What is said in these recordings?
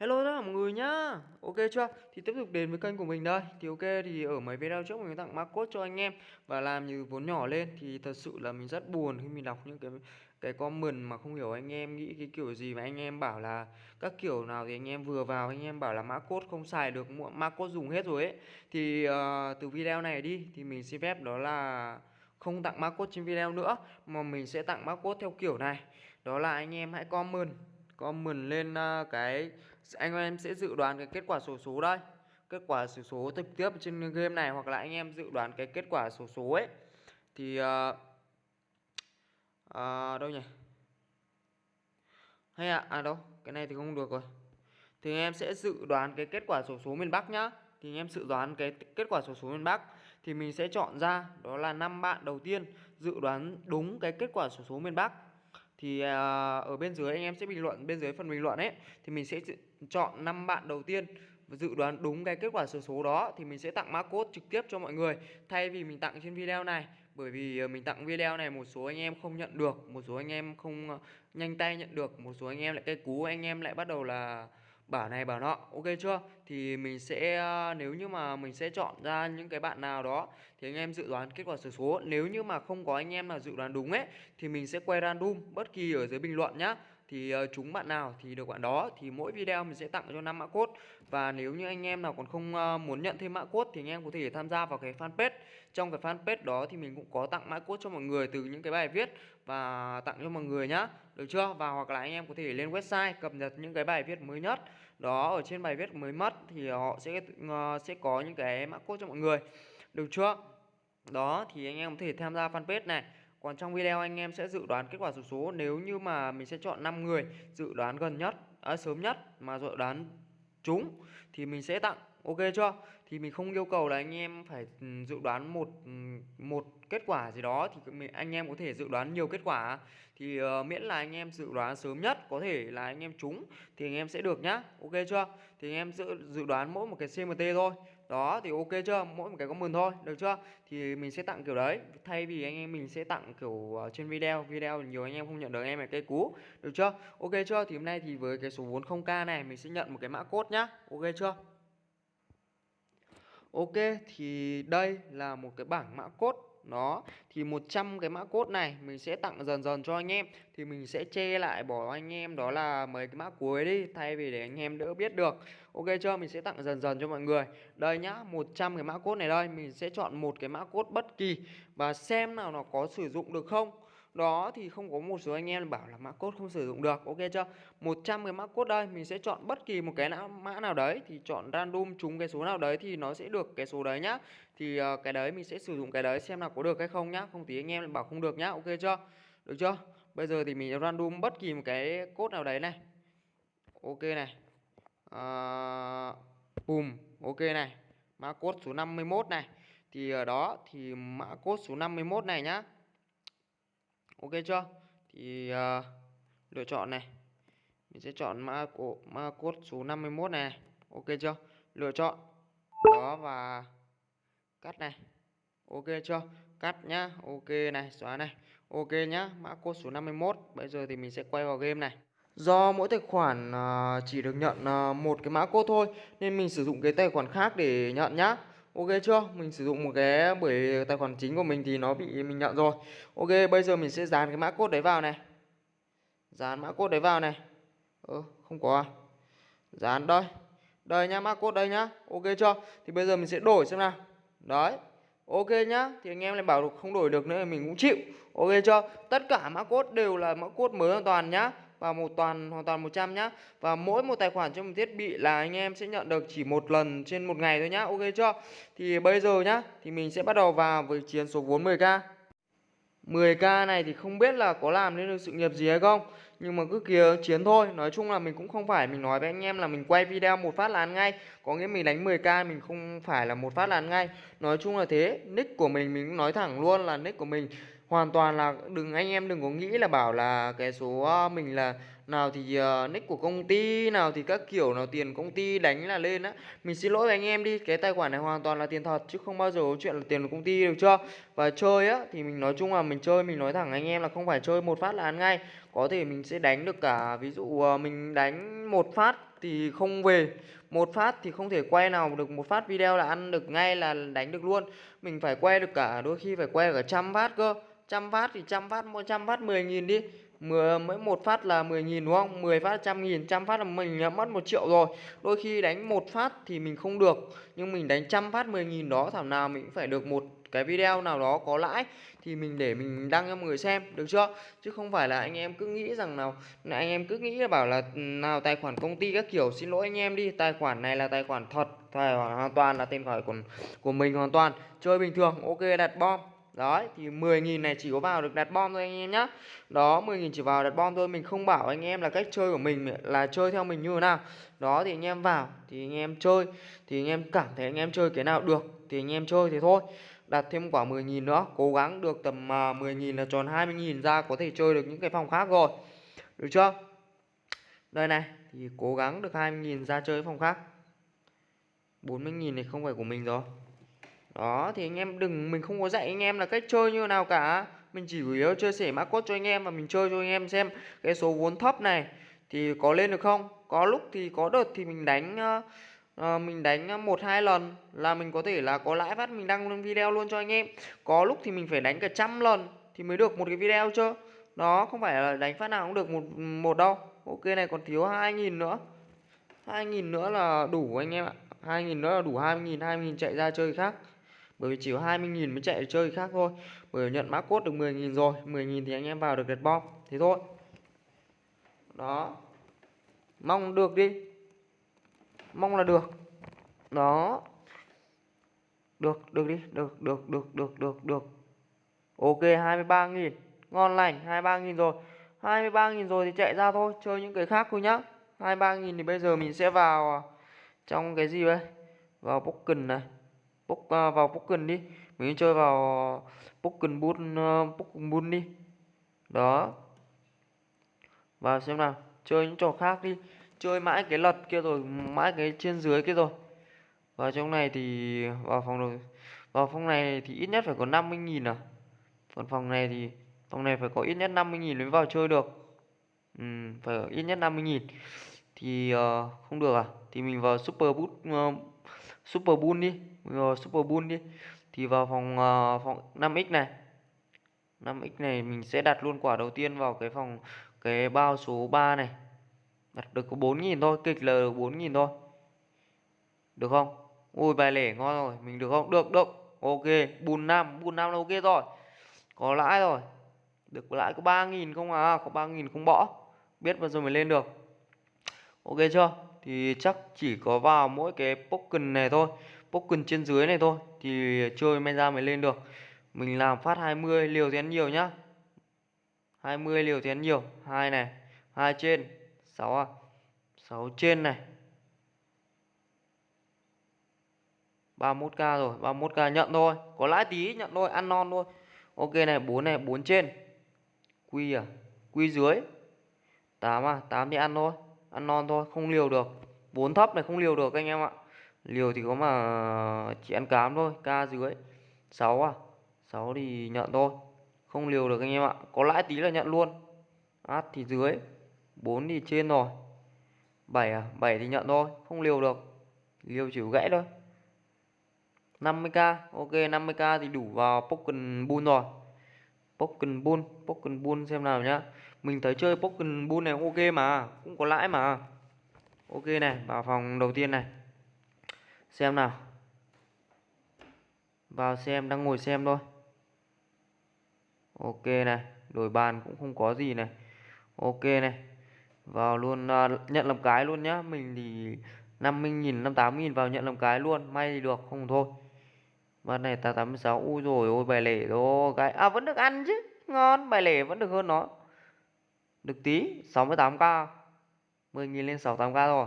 Hello tất cả mọi người nhá. Ok chưa? Thì tiếp tục đến với kênh của mình đây. Thì ok thì ở mấy video trước mình tặng mã code cho anh em Và làm như vốn nhỏ lên Thì thật sự là mình rất buồn khi mình đọc những cái cái comment mà không hiểu anh em nghĩ cái kiểu gì mà anh em bảo là các kiểu nào thì anh em vừa vào Anh em bảo là mã code không xài được Mã code dùng hết rồi ấy. Thì uh, từ video này đi Thì mình xin phép đó là không tặng mã code trên video nữa Mà mình sẽ tặng mã code theo kiểu này. Đó là anh em hãy comment comment lên uh, cái anh em sẽ dự đoán cái kết quả sổ số, số đây. Kết quả sổ số, số trực tiếp trên game này hoặc là anh em dự đoán cái kết quả sổ số, số ấy. Thì uh, uh, đâu nhỉ? Hay à, à đâu cái này thì không được rồi. Thì anh em sẽ dự đoán cái kết quả sổ số, số miền Bắc nhá. Thì anh em dự đoán cái kết quả sổ số, số miền Bắc thì mình sẽ chọn ra đó là năm bạn đầu tiên dự đoán đúng cái kết quả sổ số, số miền Bắc thì à, ở bên dưới anh em sẽ bình luận, bên dưới phần bình luận ấy, thì mình sẽ chọn 5 bạn đầu tiên và dự đoán đúng cái kết quả số số đó thì mình sẽ tặng mã code trực tiếp cho mọi người. Thay vì mình tặng trên video này, bởi vì à, mình tặng video này một số anh em không nhận được, một số anh em không à, nhanh tay nhận được, một số anh em lại cây cú, anh em lại bắt đầu là bảo này, bảo nọ, ok chưa? Thì mình sẽ ờ, nếu như mà mình sẽ chọn ra những cái bạn nào đó, thì anh em dự đoán kết quả sổ số. Nếu như mà không có anh em nào dự đoán đúng ấy, thì mình sẽ quay random bất kỳ ở dưới bình luận nhá thì ờ, chúng bạn nào thì được bạn đó, thì mỗi video mình sẽ tặng cho 5 mã code. Và nếu như anh em nào còn không ờ, muốn nhận thêm mã code thì anh em có thể tham gia vào cái fanpage. Trong cái fanpage đó thì mình cũng có tặng mã code cho mọi người từ những cái bài viết và tặng cho mọi người nhá. Được chưa? Và hoặc là anh em có thể lên website cập nhật những cái bài viết mới nhất. Đó, ở trên bài viết mới mất thì họ sẽ ờ, sẽ có những cái mã code cho mọi người. Được chưa? Đó, thì anh em có thể tham gia fanpage này còn trong video anh em sẽ dự đoán kết quả số số nếu như mà mình sẽ chọn 5 người dự đoán gần nhất, à, sớm nhất mà dự đoán trúng thì mình sẽ tặng. Ok chưa? Thì mình không yêu cầu là anh em phải ừ, dự đoán một ừ, một kết quả gì đó thì mình, anh em có thể dự đoán nhiều kết quả. Thì uh, miễn là anh em dự đoán sớm nhất có thể là anh em trúng thì anh em sẽ được nhá. Ok chưa? Thì anh em dự dự đoán mỗi một cái CMT thôi đó, thì ok chưa? Mỗi một cái có mừng thôi, được chưa? Thì mình sẽ tặng kiểu đấy. Thay vì anh em mình sẽ tặng kiểu ờ, trên video video nhiều anh em không nhận được, anh em là cây cú, được chưa? Ok chưa? Thì hôm nay thì với cái số 40k này, mình sẽ nhận một cái mã cốt nhá. Ok chưa? Ok, thì đây là một cái bảng mã cốt đó, thì 100 cái mã code này mình sẽ tặng dần dần cho anh em. Thì mình sẽ che lại bỏ anh em, đó là mấy cái mã cuối đi, thay vì để anh em đỡ biết được. Ok chưa? Mình sẽ tặng dần dần cho mọi người. Đây nhá 100 cái mã code này đây, mình sẽ chọn một cái mã code bất kỳ và xem nào nó có sử dụng được không đó thì không có một số anh em bảo là mã code không sử dụng được ok chưa? 100 cái mã code đây mình sẽ chọn bất kỳ một cái mã nào đấy thì chọn random trúng cái số nào đấy thì nó sẽ được cái số đấy nhá. Thì uh, cái đấy mình sẽ sử dụng cái đấy xem nào có được hay không nhá không tí anh em bảo không được nhá ok chưa? Được chưa? Bây giờ thì mình random bất kỳ một cái code nào đấy này. Ok này. Ờ, uh, boom ok này. Mã code số 51 này. Thì ở đó thì mã code số 51 này nhá ok chưa? Thì uh, lựa chọn này. Mình sẽ chọn mã cổ mã code số 51 này. Ok chưa? Lựa chọn. Đó và cắt này. Ok chưa? Cắt nhá. Ok này xóa này. Ok nhá. Mã code số 51 bây giờ thì mình sẽ quay vào game này. Do mỗi tài khoản uh, chỉ được nhận uh, một cái mã code thôi Nên mình sử dụng cái tài khoản khác để nhận nhá. Ok chưa? Mình sử dụng một cái bởi tài khoản chính của mình thì nó bị mình nhận rồi. Ok, bây giờ mình sẽ dán cái mã code đấy vào này. Dán mã code đấy vào này. Ơ, không có à? Dán đây. Đây nhá, mã code đây nhá. Ok chưa? Thì bây giờ mình sẽ đổi xem nào. Đấy. Ok nhá. Thì anh em lại bảo không đổi được nữa thì mình cũng chịu. Ok chưa? Tất cả mã code đều là mã code mới hoàn toàn nhá và một toàn hoàn toàn 100 nhá. Và mỗi một tài khoản trên một thiết bị là anh em sẽ nhận được chỉ một lần trên một ngày thôi nhá. Ok chưa? Thì bây giờ nhá, thì mình sẽ bắt đầu vào với chiến số vốn 10k. 10k này thì không biết là có làm nên được sự nghiệp gì hay không Nhưng mà cứ kia chiến thôi Nói chung là mình cũng không phải mình nói với anh em là mình quay video một phát là ăn ngay Có nghĩa mình đánh 10k mình không phải là một phát là ăn ngay Nói chung là thế Nick của mình mình cũng nói thẳng luôn là nick của mình hoàn toàn là đừng anh em đừng có nghĩ là bảo là cái số ờ, mình là nào thì uh, nick của công ty nào thì các kiểu nào tiền công ty đánh là lên á. Mình xin lỗi anh em đi cái tài khoản này hoàn toàn là tiền thật chứ không bao giờ có chuyện là tiền của công ty được chưa và chơi á thì mình nói chung là mình chơi mình nói thẳng anh em là không phải chơi một phát là ăn ngay. Có thể mình sẽ đánh được cả ví dụ uh, mình đánh một phát thì không về một phát thì không thể quay nào được một phát video là ăn được ngay là đánh được luôn. Mình phải quay được cả đôi khi phải quay cả trăm phát cơ trăm phát thì trăm phát một trăm phát mười nghìn đi. Mỗi một phát là 10 nghìn đúng không? 10 phát trăm nghìn, trăm phát là mình đã mất một triệu rồi. Đôi khi đánh một phát thì mình không được, nhưng mình đánh trăm phát 10 nghìn đó, thảo nào mình cũng phải được một cái video nào đó có lãi thì mình để mình đăng cho mọi người xem, được chưa? Chứ không phải là anh em cứ nghĩ rằng nào, anh em cứ nghĩ là bảo là ừ, nào tài khoản công ty các kiểu, xin lỗi anh em đi, tài khoản này là tài khoản thật, tài khoản hoàn toàn là tên gọi của của mình hoàn toàn, chơi bình thường, ok, đặt bom. Đấy, thì 10.000 này chỉ có vào được đặt bom thôi anh em nhá. Đó 10.000 chỉ vào đặt bom thôi. Mình không bảo anh em là cách chơi của mình là chơi theo mình như thế nào. Đó, thì anh em vào, thì anh em chơi. Thì anh em cảm thấy anh em chơi cái nào được, Thì anh em chơi thì thôi. Đặt thêm quả 10.000 nữa, Cố gắng được tầm à, 10.000 là tròn 20.000 ra Có thể chơi được những cái phòng khác rồi. Được chưa? Đây này, Thì cố gắng được 20.000 ra chơi phòng khác. 40.000 này không phải của mình rồi đó thì anh em đừng mình không có dạy anh em là cách chơi như nào cả. Mình chỉ chủ yếu chơi sẻ mã cốt cho anh em và mình chơi cho anh em xem cái số vốn thấp này thì có lên được không? Có lúc thì có đợt thì mình đánh uh, mình đánh ờ, một hai lần là mình có thể là có lãi phát mình đăng lên video luôn cho anh em. Có lúc thì mình phải đánh cả trăm lần thì mới được một cái video chứ. Đó không phải là đánh phát nào cũng được một một đâu. Ok này còn thiếu hai nghìn nữa. hai nghìn nữa là đủ anh em ạ. hai nghìn nữa là đủ hai nghìn hai nghìn chạy ra chơi khác bởi vì chỉ có 20.000 mới chạy chơi khác thôi. Bởi nhận mã cốt được 10.000 rồi 10.000 thì anh em vào được đẹp bom. Thế thôi. Đó. Mong được đi. Mong là được. Đó. Được được đi. Được được được được được được. Ok 23.000 ngon lành 23.000 rồi. 23.000 rồi thì chạy ra thôi, chơi những cái khác thôi nhá. 23.000 thì bây giờ mình sẽ vào à, trong cái gì đây? Vào token này bốc uh, à, vào Pokken đi. Mình chơi vào Pokken Bull uh, ờ, Pokken Bull đi. Đó. Vào xem nào chơi những trò khác đi. Chơi mãi cái lật kia rồi mãi cái trên dưới kia rồi. Và trong này thì vào phòng rồi. Vào phòng này thì ít nhất phải có 50.000 à. Còn phòng này thì phòng này phải có ít nhất 50.000 mới vào chơi được. Ừ, phải có ít nhất 50.000 thì uh, không được à? Thì mình vào super boot uh, super boon đi uh, super bull đi. Thì vào phòng uh, phòng 5x này. 5x này mình sẽ đặt luôn quả đầu tiên vào cái phòng cái bao số 3 này. Đặt được có 4.000 thôi kịch là 4.000 thôi. Được không? Ui bài lẻ ngon rồi. Mình được không? Được được. Ok. Bùn năm. Bùn năm là ok rồi. Có lãi rồi. Được lãi có 3.000 không à? Có 3.000 không bỏ. Biết bao giờ mới lên được. Ok chưa? Thì chắc chỉ có vào mỗi cái token này thôi token trên dưới này thôi, thì chơi may ra mới lên được. Mình làm phát 20 liều thì ăn nhiều nhá. 20 liều thì ăn nhiều. Hai này, hai trên 6 à 6 trên này. 31k rồi 31k nhận thôi. Có lãi tí, nhận thôi, ăn non thôi. Ok này 4 này 4 trên. Quy à quy dưới. 8 à 8 thì ăn thôi, ăn non thôi, không liều được. 4 thấp này không liều được anh em ạ liều thì có mà chỉ ăn cám thôi, ca dưới 6 à? 6 thì nhận thôi. Không liều được anh em ạ. Có lãi tí là nhận luôn. Át thì dưới. 4 thì trên rồi. 7 à? 7 thì nhận thôi. Không liều được. Liều chỉ gãy thôi. 50k ok 50k thì đủ vào Pokken Bull rồi. Pokken Bull. Pokken Bull xem nào nhá. Mình thấy chơi Pokken Bull này cũng ok mà. Cũng có lãi mà. Ok này, vào phòng đầu tiên này xem nào. Vào xem đang ngồi xem thôi. Ok này đổi bàn cũng không có gì này. Ok này vào luôn uh, nhận làm cái luôn nhá. Mình thì 50.000 58.000 vào nhận làm cái luôn may thì được không thôi. Ván này ta 86 u rồi ôi bài lẻ đó cái À vẫn được ăn chứ Ngon bài lẻ vẫn được hơn nó. Được tí 68k 10.000 lên 68k rồi.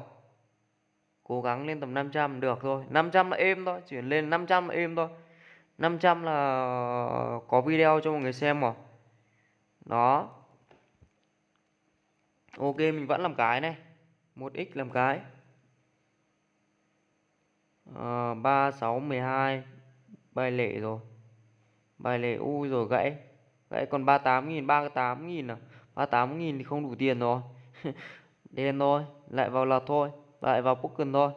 Cố gắng lên tầm 500 được thôi. 500 là êm thôi Chuyển lên 500 là êm thôi. 500 là có video cho mọi người xem rồi đó. Ok mình vẫn làm cái này. 1x làm cái. À, 3 6 12 bài lệ rồi. Bài lệ ui rồi gãy. Gãy còn 38.000 38.000 à? 38.000 thì không đủ tiền rồi. Đen thôi lại vào lật thôi lại vào poker thôi.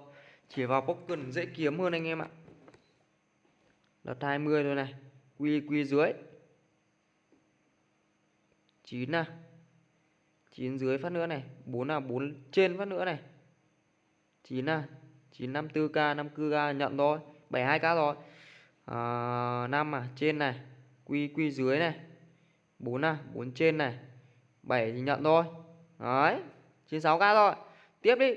Chỉ vào poker dễ kiếm hơn anh em ạ. Đợt 20 thôi này quy quy dưới. 9 à. 9 dưới phát nữa này 4 là 4 trên phát nữa này. 9 à 954k 54k nhận thôi 72k rồi. À, 5 à trên này quy quy dưới này. 4 à 4 trên này 7 thì nhận thôi. Đấy 96k rồi. Tiếp đi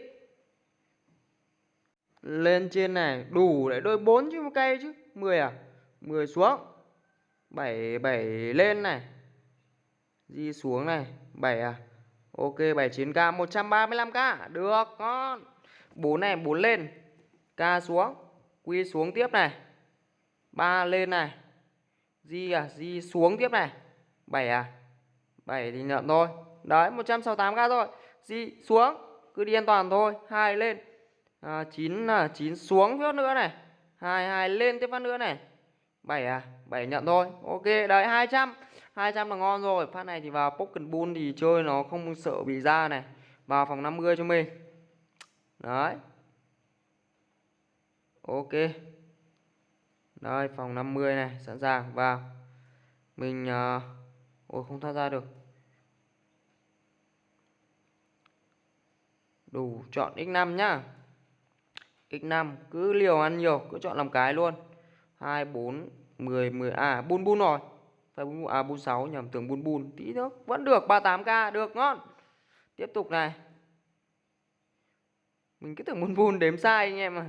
lên trên này, đủ để đôi 4 chứ một cây chứ. 10 à? 10 xuống. 7 7 lên này. Di xuống này. 7 à? Ok 79k 135k được, ngon. 4 này 4 lên. K xuống. Quy xuống tiếp này. 3 lên này. Di à di xuống tiếp này. 7 à? 7 thì nhận thôi. Đấy 168k thôi. Di xuống. Cứ đi an toàn thôi. Hai lên à, 9 là 9 xuống phát nữa này. 22 lên tiếp phát nữa này. 7 à 7 nhận thôi. Ok đấy 200 200 là ngon rồi. Phát này thì vào pocket bull thì chơi nó không sợ bị ra này. Vào phòng 50 cho mình. Đấy. Ok. Đây phòng 50 này sẵn sàng. Vào. Mình uh, ôi không thoát ra được. Đủ chọn x5 nhá x5 cứ liều ăn nhiều, cứ chọn làm cái luôn. 2 4 10 10 à bun bun rồi. Phải bun à bun 6 nhầm, tưởng bun bun. Tí nữa, vẫn được 38k được, ngon. Tiếp tục này. Mình cứ tưởng bun bun đếm sai anh em à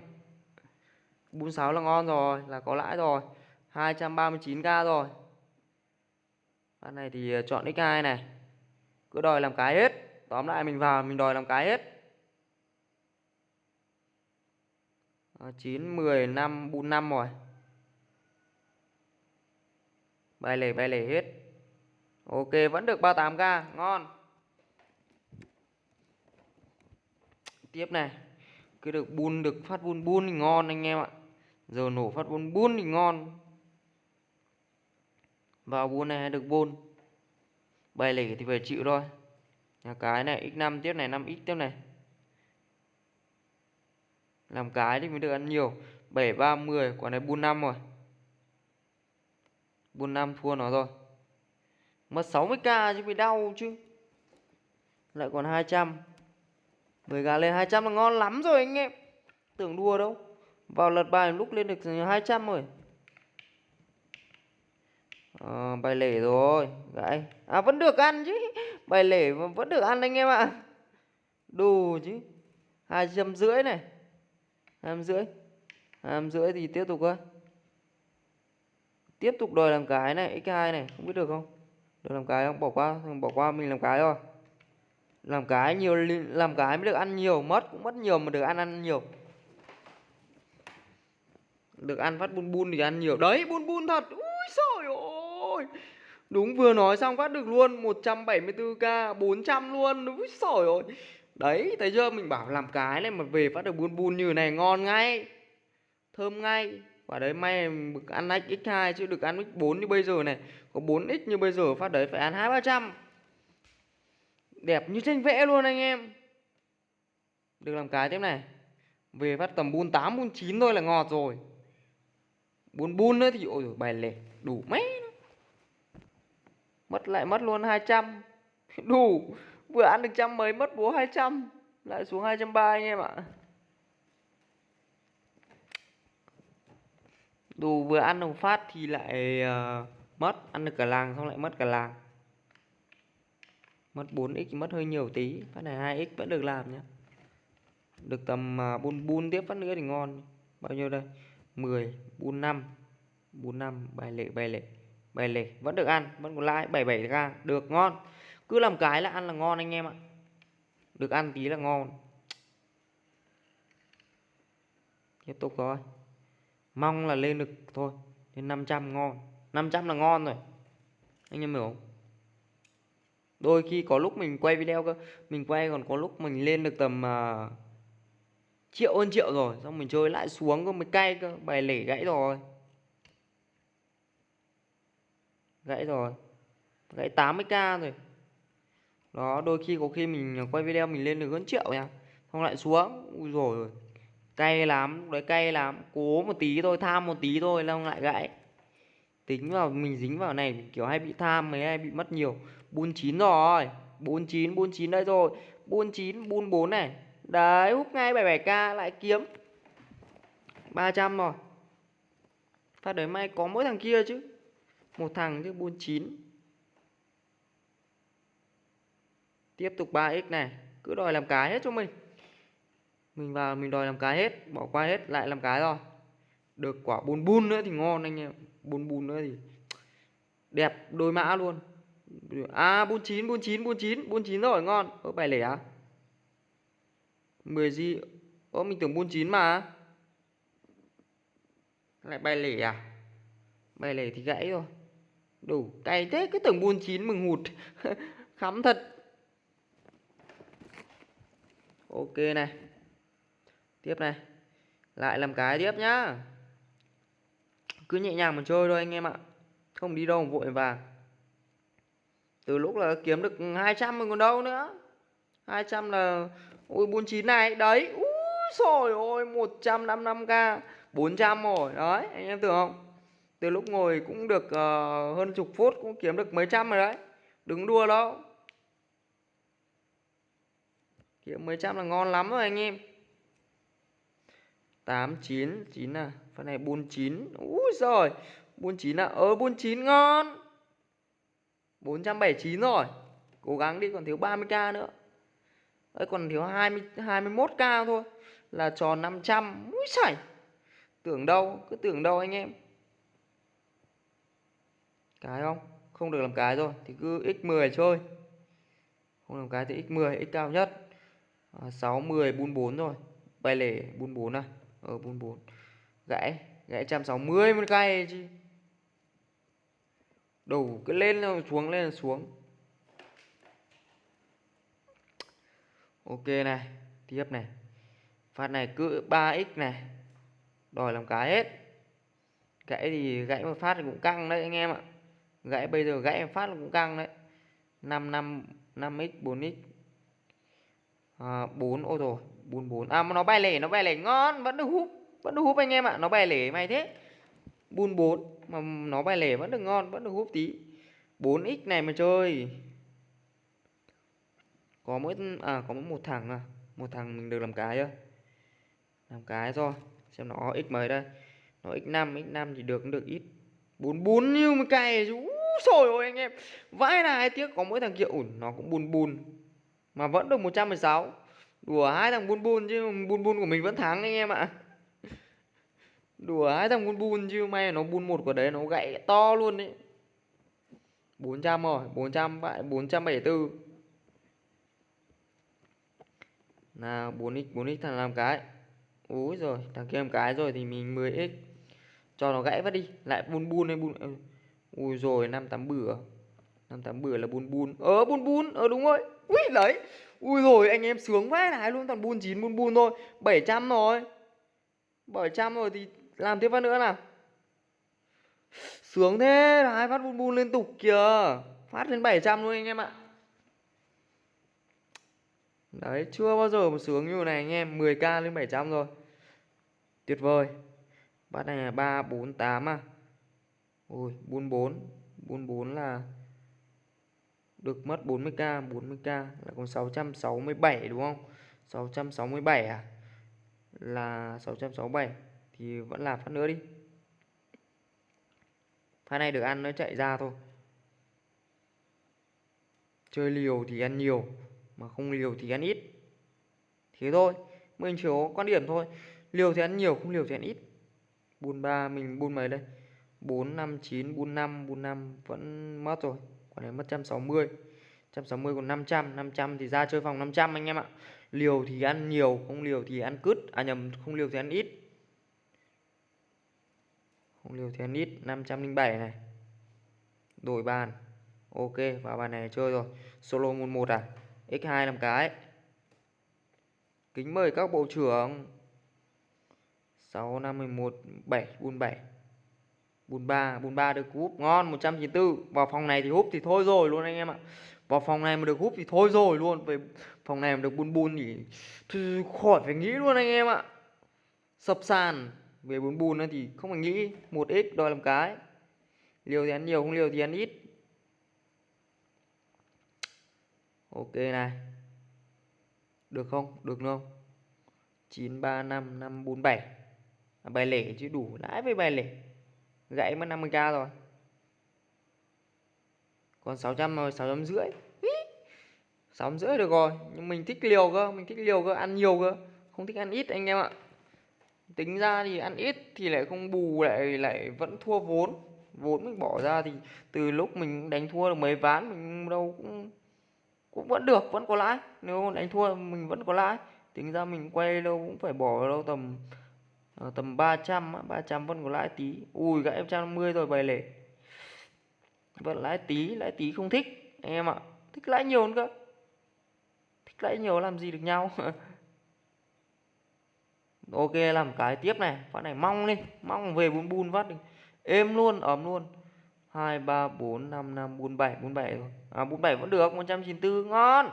bun 6 là ngon rồi, là có lãi rồi. 239k rồi. Bạn này thì à, chọn x2 này. Cứ đòi làm cái hết. Tóm lại mình vào, mình đòi làm cái hết. 9 10 5 bun 5 rồi. Bài lẻ bài lẻ hết. Ok, vẫn được 38k ngon. Tiếp này. Cứ được bun, được phát bun bun thì ngon anh em ạ. Giờ nổ phát bun bun thì ngon. Vào bun này được bun. Bài lẻ thì phải chịu thôi. Nhà cái này x5 tiếp này 5x tiếp này làm cái thì mới được ăn nhiều. 7 3 10 quả này bun 5 rồi. Buôn 5 thua nó rồi. Mất 60k chứ bị đau chứ. Lại còn 200 10 gà lên 200 là ngon lắm rồi anh em. Tưởng đùa đâu. Vào lật bài lúc lên được 200 rồi. À, Bài lẻ rồi. Gãy À vẫn được ăn chứ. Bài lẻ vẫn được ăn anh em ạ. À. Đủ chứ. Hai trăm rưỡi này hai rưỡi. Hai rưỡi thì tiếp tục thôi tiếp tục đòi làm cái này x2 này, không biết được không? Đòi làm cái không? Bỏ qua bỏ qua mình làm cái thôi. làm cái nhiều làm cái mới được ăn nhiều, mất, cũng mất nhiều mà được ăn ăn nhiều. Được ăn phát bun bun thì ăn nhiều. Đấy, bun bun thật. Ui trời ơi đúng, vừa nói xong phát được luôn. 174k 400 luôn. Ui trời ơi đấy, thấy chưa? Mình bảo làm cái này mà về phát được bun bun như này, ngon ngay. Thơm ngay. Quả đấy may được ăn x2 chứ được ăn x4 như bây giờ này. Có 4x như bây giờ, phát đấy phải ăn hai ba trăm. Đẹp như tranh vẽ luôn anh em. Được làm cái tiếp này. Về phát tầm bun 8 bun 9 thôi là ngọt rồi. Bun bun nữa thì, ôi bài lẻ đủ mấy mất lại mất luôn 200 đủ vừa ăn được trăm mấy mất búa 200 lại xuống 230 anh em ạ. Đồ vừa ăn đồng phát thì lại uh, mất Ăn được cả làng xong lại mất cả làng. Mất 4x thì mất hơi nhiều tí Phát này 2x vẫn được làm nhé Được tầm ờ, uh, bun bun tiếp phát nữa thì ngon. Bao nhiêu đây? 10 bun 5 bun 5 bài lệ bài lệ bài lệ. Vẫn được ăn vẫn còn lãi 77 k được ngon cứ làm cái là ăn là ngon anh em ạ. Được ăn tí là ngon. Tiếp tục thôi mong là lên được thôi. Lên 500 ngon. 500 là ngon rồi. Anh em hiểu không? Đôi khi có lúc mình quay video cơ. Mình quay còn có lúc mình lên được tầm uh, Triệu hơn triệu rồi. Xong mình chơi lại xuống cơ mới cay cơ. Bài lể gãy rồi. Gãy rồi. Gãy 80k rồi. Đó, đôi khi có khi mình ờ, quay video mình lên được hơn triệu nha. Xong lại xuống, Ui rồi Cay lắm, Đấy, cay lắm. Cố một tí thôi, Tham một tí thôi Xong lại gãy. Tính vào, mình dính vào này Kiểu hay bị tham Mấy, hay bị mất nhiều. Bun chín rồi 49 49 đây rồi. Bun chín, Bun bốn này. Đấy, hút ngay 77k lại kiếm. 300 rồi. Phát đấy, may có mỗi thằng kia chứ. Một thằng chứ, Bun chín. Tiếp tục 3x này. Cứ đòi làm cái hết cho mình. Mình vào, mình đòi làm cái hết, Bỏ qua hết, lại làm cái rồi. Được quả bùn bùn nữa thì ngon anh em. Bùn bùn nữa thì Đẹp đôi mã luôn. À 49 49 49 49 rồi, ngon. Ở bài lẻ à? 10 gì Ơ, mình tưởng 49 mà. Lại bài lẻ à? Bài lẻ thì gãy rồi. Đủ, cay thế, cứ tưởng 49 mừng hụt. Khắm thật. Ok này. Tiếp này. Lại làm cái tiếp nhá. Cứ nhẹ nhàng mà chơi thôi anh em ạ. Không đi đâu vội vàng. Từ lúc là kiếm được 200 mình còn đâu nữa. 200 là ui 49 này. Đấy. Ui rồi ôi 155k 400 rồi. Đấy anh em tưởng không? Từ lúc ngồi cũng được uh, hơn chục phút cũng kiếm được mấy trăm rồi đấy. Đứng đua đâu kiếm mấy trăm là ngon lắm rồi anh em. 8 9 9 à. Phần này 49 úi rồi 49 à? Ờ, Ơ 49 ngon. 479 rồi. Cố gắng đi còn thiếu 30k nữa. Đấy còn thiếu 20, 21k thôi. Là tròn 500 Úi chảy Tưởng đâu Cứ tưởng đâu anh em. Cái không? Không được làm cái rồi Thì cứ x10 chơi. Không làm cái thì x10 x cao nhất à, 6, 10, bun 4 rồi Bài lẻ bun 4 à? Ờ bun 4 Gãy Gãy 160 một cây chứ. Đầu cứ lên là xuống lên là xuống. Ok này tiếp này. Phát này cứ 3x này. Đòi làm cái hết. Gãy thì gãy một phát thì cũng căng đấy anh em ạ. Gãy bây giờ gãy một phát cũng căng đấy. 5 5 5x 4x à, 4 ô rồi 44 à mà nó bay lẻ nó bay lẻ ngon vẫn được hút vẫn được hút anh em ạ nó bay lẻ mày thế. 44 mà nó bay lẻ vẫn được ngon vẫn được hút tí. 4x này mà chơi. Có mỗi à có mỗi một thằng à một thằng mình được làm cái chưa làm cái rồi xem nó x mấy đây. Nó x5 x5 thì được cũng được ít. 44 như mà cày chú rồi ôi anh em. Vãi này tiếc có mỗi thằng kia ủn nó cũng bùn bùn mà vẫn được 116 đùa hai thằng bùn bùn chứ bùn bùn của mình vẫn thắng anh em ạ. Đùa hai thằng bun bun chứ may nó bun một của đấy, nó gãy to luôn đấy. 400 rồi 400 vậy 474 là 4x 4x thằng làm cái. Úi rồi thằng kia làm cái rồi thì mình 10x Cho nó gãy vắt đi, Lại bun bun hay bun ừ, Ui rồi 58 bửa 58 bửa là bun bun Ờ bun bun Ờ đúng rồi. Ui, đấy. Ui rồi, anh em sướng quá này luôn. Toàn bun 9 bun bun thôi. 700 rồi. 700 rồi thì làm tiếp phát nữa nào. Sướng thế. Hai phát bun bun liên tục kìa. Phát lên 700 luôn anh em ạ. Đấy, chưa bao giờ mà sướng như này anh em. 10k lên 700 rồi. Tuyệt vời. Bắt này là 3 4 8 à. Ui bun 4 bun 4 là được mất 40k 40k là còn 667 đúng không? 667 à? Là 667 thì vẫn làm phát nữa đi. Phát này được ăn nó chạy ra thôi. Chơi liều thì ăn nhiều, mà không liều thì ăn ít. Thế thôi, mình chỉ có quan điểm thôi. Liều thì ăn nhiều, không liều thì ăn ít. Buôn ba, mình buôn mấy đây? Bốn năm chín bùn năm bùn năm vẫn mất rồi còn này mất trăm sáu mươi trăm sáu mươi còn năm trăm năm trăm thì ra chơi phòng 500 anh em ạ. Liều thì ăn nhiều, không liều thì ăn cứt à nhầm, không liều thì ăn ít. Không liều thì ăn ít 507 này. Đổi bàn. Ok, vào bàn này chơi rồi. Solo môn một à? X2 làm cái. Kính mời các bộ trưởng. 6 5 11 7 47 43 43 được húp ngon 194 vào phòng này thì húp thì thôi rồi luôn anh em ạ. Vào phòng này mà được húp thì thôi rồi luôn. Về phòng này mà được bùn bùn thì, thì khỏi phải nghĩ luôn anh em ạ. Sập sàn về bùn bùn thì không phải nghĩ. Một x đòi làm cái. Liều thì ăn nhiều không liều thì ăn ít. Ok này. Được không? Được không 935 547 à, bài lẻ chứ đủ. Lãi với bài lẻ gãy mất 50k rồi. Còn 600 rồi 600 rưỡi. 600 rưỡi được rồi nhưng mình thích liều cơ mình thích liều cơ ăn nhiều cơ. Không thích ăn ít anh em ạ. Tính ra thì ăn ít thì lại không bù lại lại vẫn thua vốn. Vốn mình bỏ ra thì từ lúc mình đánh thua được mấy ván mình đâu cũng cũng vẫn được vẫn có lãi. Nếu đánh thua mình vẫn có lãi. Tính ra mình quay đâu cũng phải bỏ đâu tầm uh, tầm 300 300 vẫn có lãi tí. Ui gãy 150 rồi bày lẻ vẫn lãi tí lãi tí không thích anh em ạ. Thích lãi nhiều hơn cơ. Thích lãi nhiều làm gì được nhau. Ok làm cái tiếp này. Phát này mong đi mong về bún bùn phát đi. Êm luôn ấm luôn. Hai ba bốn năm năm bốn bảy. Bốn bảy rồi. À bốn bảy vẫn được. 194 ngon.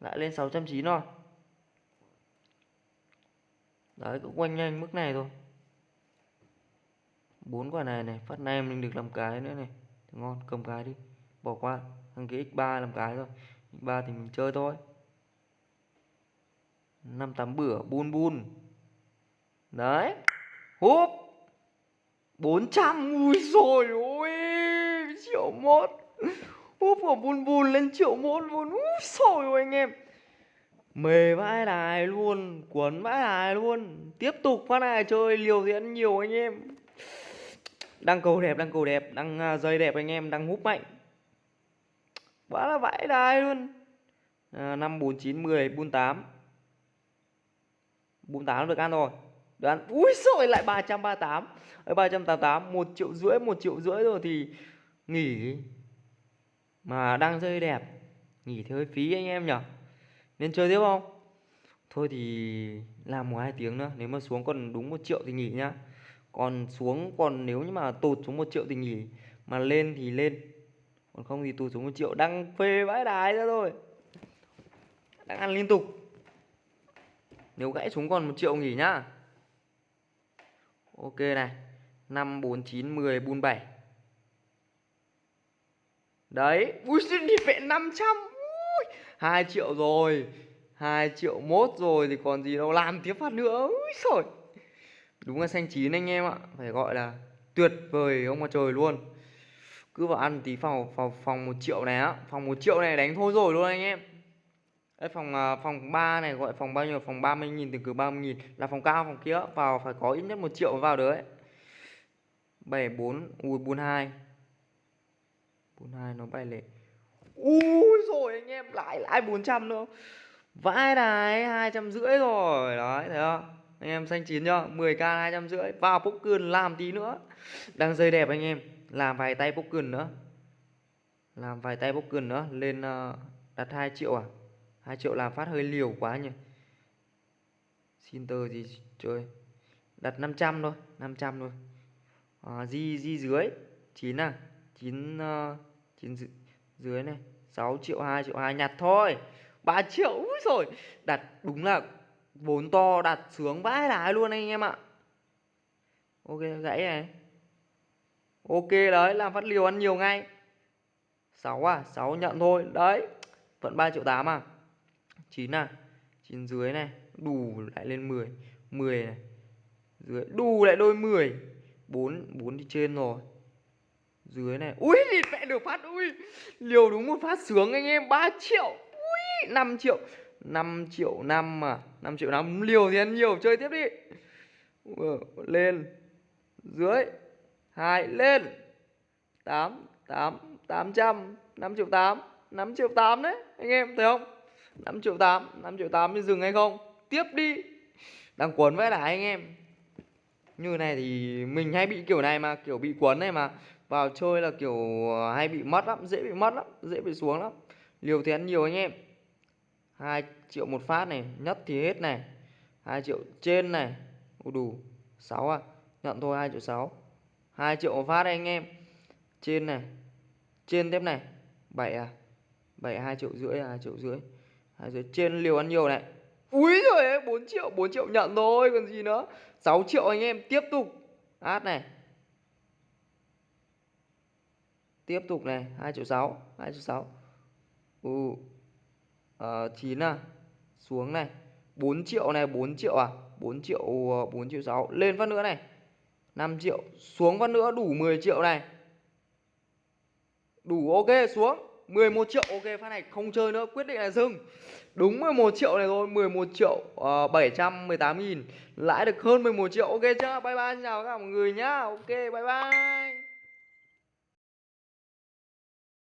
Lại lên 690 rồi đấy cũng quanh nhanh mức này thôi. Bốn quả này này, phát này mình được làm cái nữa này. Thì ngon, cầm cái đi. Bỏ qua, thằng kia x3 làm cái thôi. X3 thì mình chơi thôi. Năm tám bữa, bun bun. Đấy. Húp. 400 ui rồi ôi, triệu một húp của bun bun lên triệu một luôn. Ui rồi anh em mề vãi đài luôn cuốn vãi đài luôn. Tiếp tục phát này chơi, liều diễn nhiều anh em. Đang cầu đẹp, đang cầu đẹp, đang à, rơi đẹp anh em, đang húp mạnh. Quá là vãi đài luôn. À, năm bốn chín mười bun tám. 48 được ăn rồi. Đoán ui rồi lại 338 ở 388 một triệu rưỡi, một triệu rưỡi rồi thì nghỉ. Mà đang rơi đẹp, nghỉ thì hơi phí anh em nhở nên chơi tiếp không? Thôi thì làm một hai tiếng nữa nếu mà xuống còn đúng một triệu thì nghỉ nhá. Còn xuống còn nếu như mà tụt xuống một triệu thì nghỉ mà lên thì lên. Còn không thì tụt xuống một triệu đang phê vãi đái ra thôi. Đang ăn liên tục. Nếu gãy xuống còn một triệu nghỉ nhá. Ok này năm bốn chín mười bun bảy. Đấy ui đi vẽ 500 ui, 2 triệu rồi. 2 triệu mốt rồi thì còn gì đâu. Làm tiếp phát nữa. Úi rồi đúng là xanh chín anh em ạ. Phải gọi là tuyệt vời ông mà trời luôn. Cứ vào ăn tí phòng phòng phòng 1 triệu này á. Phòng 1 triệu này đánh thôi rồi luôn anh em. Đấy, phòng à, phòng 3 này gọi phòng bao nhiêu? Phòng 30 nghìn từ cử 30 nghìn. Là phòng cao phòng kia. Vào phải có ít nhất 1 triệu vào đấy 74 ui 42 42 nó bay lệ ui rồi anh em lại lại 400 nữa vãi này hai trăm rưỡi rồi. Đấy thấy không? Anh em xanh chín chưa? 10k hai trăm rưỡi. Vào poker làm tí nữa. Đang rơi đẹp anh em. Làm vài tay poker nữa. Làm vài tay poker nữa. Lên uh, đặt 2 triệu à? 2 triệu làm phát hơi liều quá nhỉ? Xin tờ gì chơi Đặt 500 thôi 500 thôi. À, Di di dưới. 9 à? 9 uh, 9 dưới này 6 triệu 2 triệu 2 nhặt thôi. 3 triệu, úi rồi Đặt đúng là vốn to, đặt sướng vãi lái luôn anh em ạ. Ok, gãy này. Ok đấy, làm phát liều ăn nhiều ngay. 6 à 6 nhận thôi. Đấy Vẫn 3 triệu 8 à. 9 à 9 dưới này. Đủ lại lên 10 10 này. Dưới, đủ lại đôi 10 4 4 đi trên rồi dưới này ui thì mẹ được phát ui. Liều đúng một phát sướng anh em 3 triệu ui 5 triệu. 5 triệu năm mà 5 triệu năm liều thì ăn nhiều chơi tiếp đi. Ừ, lên. Dưới hai lên. 8 8 800 5 triệu 8 5 triệu 8 đấy anh em thấy không? 5 triệu 8 5 triệu 8 thì dừng hay không? Tiếp đi. Đang cuốn với lại anh em. Như này thì mình hay bị kiểu này mà kiểu bị cuốn này mà vào chơi là kiểu ờ, hay bị mất lắm, dễ bị mất lắm, dễ bị xuống lắm. Liều thì ăn nhiều anh em. 2 triệu một phát này, nhất thì hết này. 2 triệu trên này. Ủa đủ 6 à? Nhận thôi 2 triệu 6 2 triệu một phát đây anh em. Trên này, trên tiếp này. 7 à? 7 2 triệu rưỡi à? 2 triệu rưỡi. 2 triệu, trên liều ăn nhiều này. Úi rồi 4 triệu 4 triệu nhận thôi, còn gì nữa. 6 triệu anh em, tiếp tục. Át này. Tiếp tục này 2 triệu 6 2 triệu 6 ừ. Ờ, à, 9 à xuống này. 4 triệu này 4 triệu à? 4 triệu ờ, 4 triệu 6 lên phát nữa này. 5 triệu xuống phát nữa đủ 10 triệu này. Đủ ok xuống. 11 triệu ok phát này không chơi nữa quyết định là dừng. Đúng 11 triệu này thôi 11 triệu ờ, uh, 718 nghìn. Lãi được hơn 11 triệu ok chưa? Bye bye xin chào các mọi người nhá. Ok bye bye.